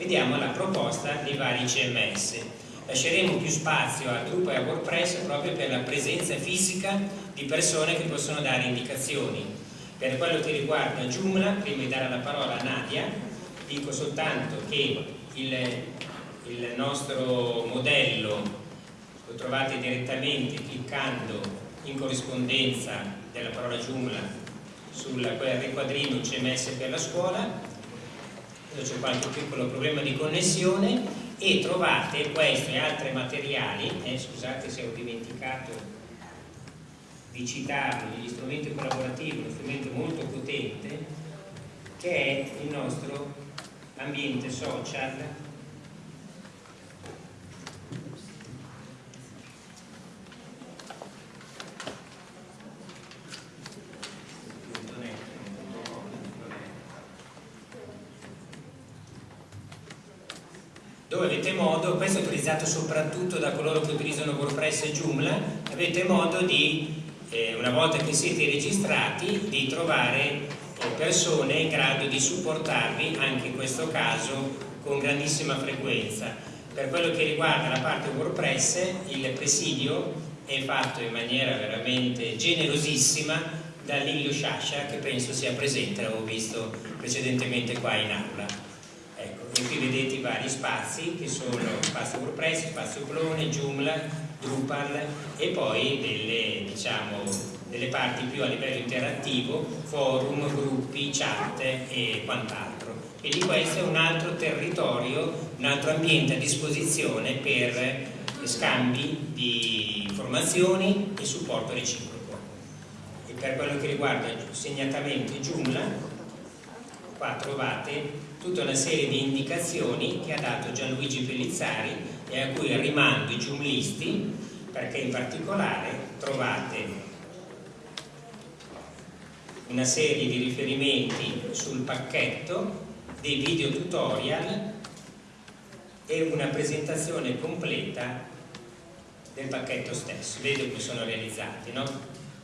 vediamo la proposta dei vari CMS. Lasceremo più spazio al gruppo e a WordPress proprio per la presenza fisica di persone che possono dare indicazioni. Per quello che riguarda Joomla, prima di dare la parola a Nadia, dico soltanto che il, il nostro modello lo trovate direttamente cliccando in corrispondenza della parola Joomla sul riquadrino CMS per la scuola c'è qualche piccolo problema di connessione e trovate questo e altri materiali eh, scusate se ho dimenticato di citarlo gli strumenti collaborativi uno strumento molto potente che è il nostro ambiente social avete modo, questo è utilizzato soprattutto da coloro che utilizzano WordPress e Joomla, avete modo di, eh, una volta che siete registrati, di trovare eh, persone in grado di supportarvi, anche in questo caso, con grandissima frequenza. Per quello che riguarda la parte WordPress, il presidio è fatto in maniera veramente generosissima da Lillo Sciascia, che penso sia presente, l'avevo visto precedentemente qua in aula e qui vedete i vari spazi che sono spazio WordPress, spazio clone, Joomla, Drupal e poi delle, diciamo, delle parti più a livello interattivo, forum, gruppi, chat e quant'altro. Quindi questo è un altro territorio, un altro ambiente a disposizione per scambi di informazioni e supporto reciproco. E per quello che riguarda segnatamente Joomla, qua trovate tutta una serie di indicazioni che ha dato Gianluigi Pellizzari e a cui rimando i giumlisti perché in particolare trovate una serie di riferimenti sul pacchetto, dei video tutorial e una presentazione completa del pacchetto stesso. Vedo come sono realizzati, no?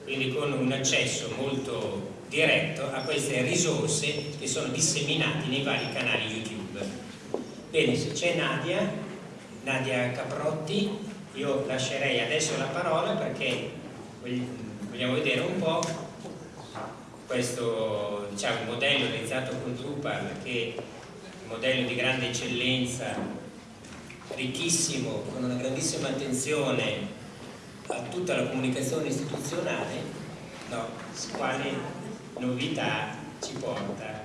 Quindi con un accesso molto diretto a queste risorse che sono disseminate nei vari canali YouTube. Bene, se c'è Nadia, Nadia Caprotti, io lascerei adesso la parola perché vogliamo vedere un po' questo diciamo, modello realizzato con Drupal che è un modello di grande eccellenza, ricchissimo, con una grandissima attenzione a tutta la comunicazione istituzionale, no, quale novità ci porta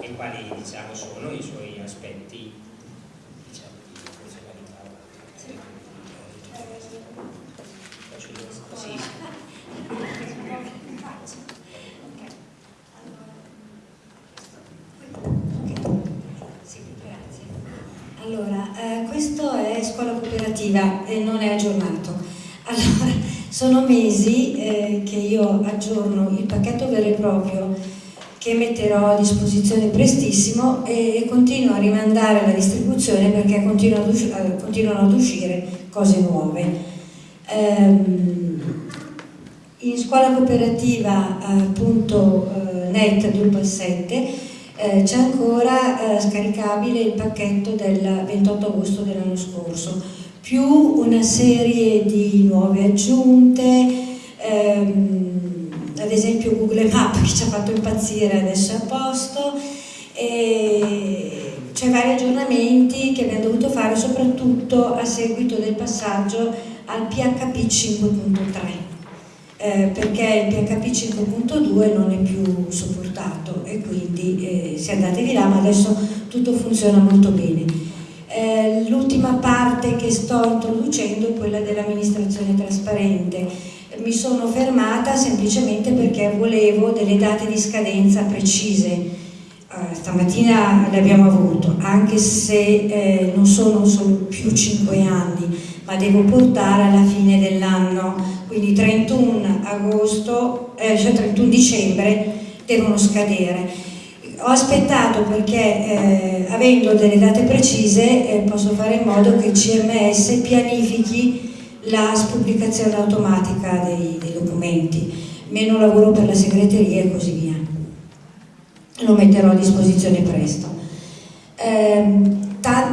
e quali diciamo, sono i suoi aspetti diciamo, di funzionalità. Sì, sì. Allora, eh, questo è scuola cooperativa e non è aggiornato. Allora, sono mesi eh, che io aggiorno il pacchetto vero e proprio che metterò a disposizione prestissimo e, e continuo a rimandare la distribuzione perché continuano ad, usci eh, continuano ad uscire cose nuove. Ehm, in scuola cooperativa appunto eh, net Drupal 7 eh, c'è ancora eh, scaricabile il pacchetto del 28 agosto dell'anno scorso più una serie di nuove aggiunte, ehm, ad esempio Google Map che ci ha fatto impazzire adesso è a posto, c'è vari aggiornamenti che abbiamo dovuto fare soprattutto a seguito del passaggio al PHP 5.3 eh, perché il PHP 5.2 non è più supportato e quindi eh, andatevi là ma adesso tutto funziona molto bene. Eh, l'ultima parte che sto introducendo è quella dell'amministrazione trasparente. Mi sono fermata semplicemente perché volevo delle date di scadenza precise. Uh, stamattina le abbiamo avuto, anche se eh, non sono solo più 5 anni, ma devo portare alla fine dell'anno, quindi 31 agosto, eh, cioè 31 dicembre devono scadere ho aspettato perché eh, avendo delle date precise eh, posso fare in modo che il CMS pianifichi la spubblicazione automatica dei, dei, documenti, meno lavoro per la segreteria e così via. Lo metterò a disposizione presto. Eh,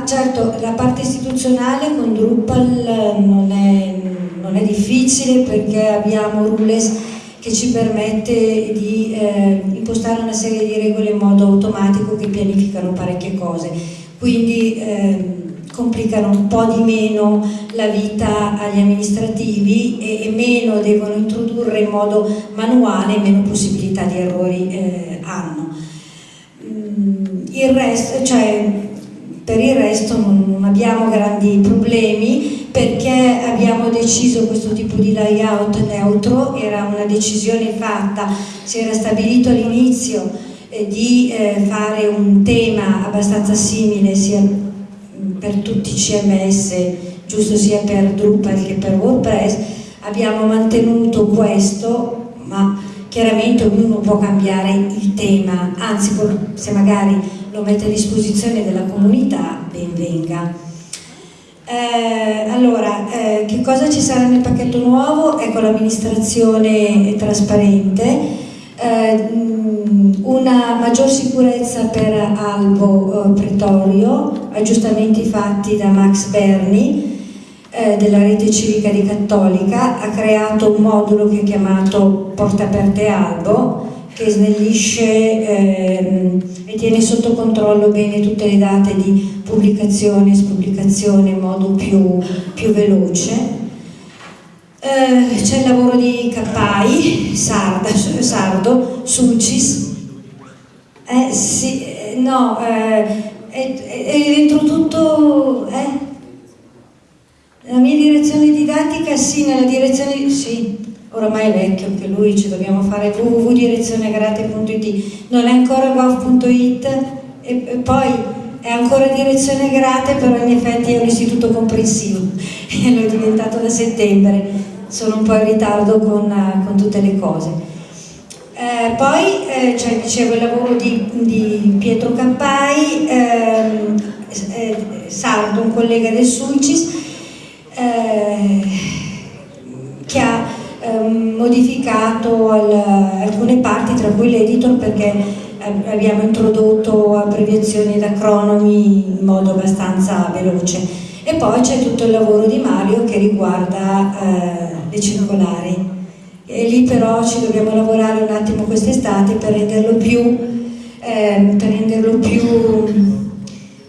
certo, la parte istituzionale con Drupal non è, non è difficile perché abbiamo Rules che ci permette di eh, impostare una serie di regole in modo automatico che pianificano parecchie cose. Quindi eh, complicano un po' di meno la vita agli amministrativi e, e meno devono introdurre in modo manuale, meno possibilità di errori eh, hanno. Mm, il resto, cioè, per il resto non, non abbiamo grandi problemi perché abbiamo deciso questo tipo di layout neutro, era una decisione fatta, si era stabilito all'inizio eh, di eh, fare un tema abbastanza simile sia per tutti i CMS, giusto sia per Drupal che per WordPress, abbiamo mantenuto questo, ma chiaramente ognuno può cambiare il tema, anzi se magari lo mette a disposizione della comunità, ben venga. Eh, allora, eh, che cosa ci sarà nel pacchetto nuovo? Ecco l'amministrazione trasparente, eh, una maggior sicurezza per Albo eh, Pretorio, aggiustamenti fatti da Max Berni eh, della rete civica di Cattolica, ha creato un modulo che è chiamato Porte Aperte Albo, che snellisce ehm, e tiene sotto controllo bene tutte le date di pubblicazione e spubblicazione in modo più, più veloce. Eh, c'è il lavoro di Cappai, Sarda, Sardo, Sucis, eh, sì, eh, no, eh, è, dentro tutto, eh? La mia direzione didattica, sì, nella direzione, sì, oramai è vecchio anche lui, ci dobbiamo fare www.direzionegrate.it, non è ancora gov.it e, poi è ancora direzione grate, però in effetti è un istituto comprensivo e è diventato da settembre, sono un po' in ritardo con, con tutte le cose. Eh, poi eh, cioè, dicevo il lavoro di, di Pietro Campai, ehm, eh, Sardo, un collega del Sulcis, eh, che ha modificato al, alcune parti, tra cui l'editor, perché abbiamo introdotto abbreviazioni ed acronomi in modo abbastanza veloce. E poi c'è tutto il lavoro di Mario che riguarda eh, le circolari e lì però ci dobbiamo lavorare un attimo quest'estate per renderlo più, eh, per renderlo più,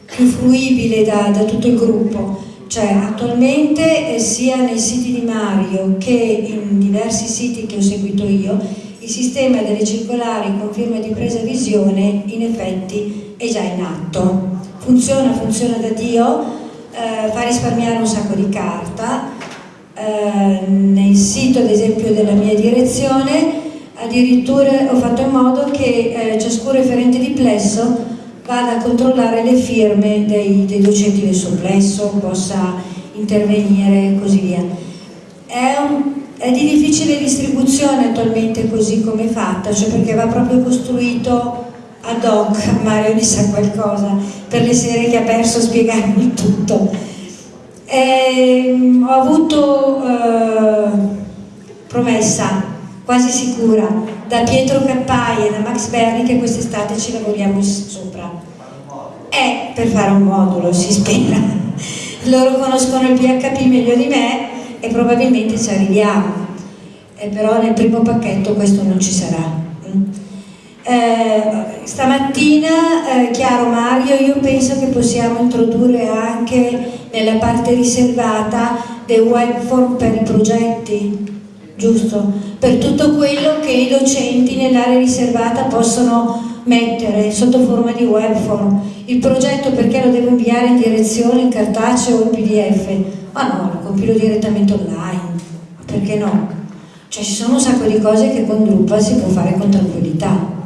più fruibile da, da, tutto il gruppo. Cioè attualmente eh, sia nei siti di Mario che in diversi siti che ho seguito io, il sistema delle circolari con firma di presa visione in effetti è già in atto. Funziona, funziona da Dio, eh, fa risparmiare un sacco di carta, eh, nel sito ad esempio della mia direzione addirittura ho fatto in modo che eh, ciascun referente di plesso vada a controllare le firme dei, dei docenti del suo plesso, possa intervenire e così via. È, un, è, di difficile distribuzione attualmente così come è fatta, cioè perché va proprio costruito ad hoc, Mario ne sa qualcosa, per le sere che ha perso a spiegarmi tutto e, ehm, ho avuto eh, promessa, quasi sicura, da Pietro Cappai e da Max Berni che quest'estate ci lavoriamo sopra. È per fare un modulo, si spera. Loro conoscono il PHP meglio di me e probabilmente ci arriviamo. E però nel primo pacchetto questo non ci sarà. Eh, stamattina, eh, chiaro Mario, io penso che possiamo introdurre anche nella parte riservata dei webform per i progetti, giusto? Per tutto quello che i docenti nell'area riservata possono mettere sotto forma di webform. Il progetto perché lo devo inviare in direzione in cartaceo o in pdf? Ma no, lo compilo direttamente online, perché no? Cioè ci sono un sacco di cose che con Drupal si può fare con tranquillità